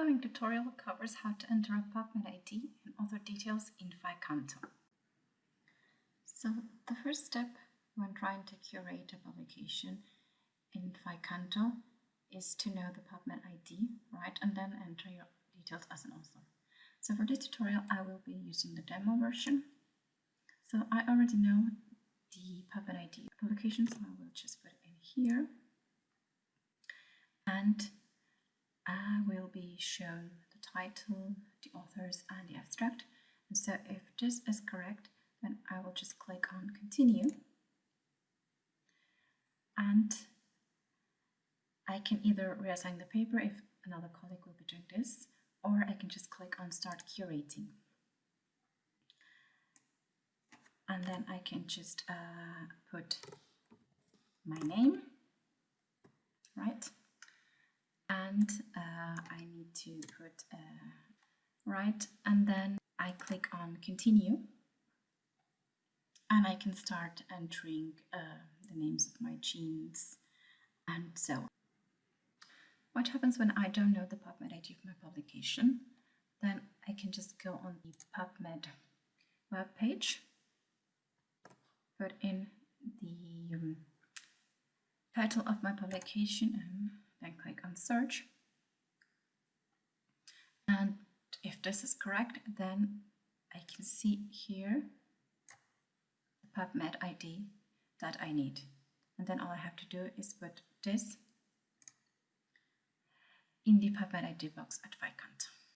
following tutorial covers how to enter a PubMed ID and other details in PHI-Canto. So the first step when trying to curate a publication in PHI-Canto is to know the PubMed ID, right, and then enter your details as an author. So for this tutorial I will be using the demo version. So I already know the PubMed ID publication, so I will just put it in here. And be shown the title, the authors, and the abstract. And so if this is correct, then I will just click on continue. And I can either reassign the paper if another colleague will be doing this, or I can just click on start curating. And then I can just uh, put my name, right? and uh, I to put uh, right and then I click on continue and I can start entering uh, the names of my genes and so on. What happens when I don't know the PubMed ID of my publication? Then I can just go on the PubMed web page, put in the um, title of my publication and then click on search. And if this is correct, then I can see here the PubMed ID that I need. And then all I have to do is put this in the PubMed ID box at PHI-Canto.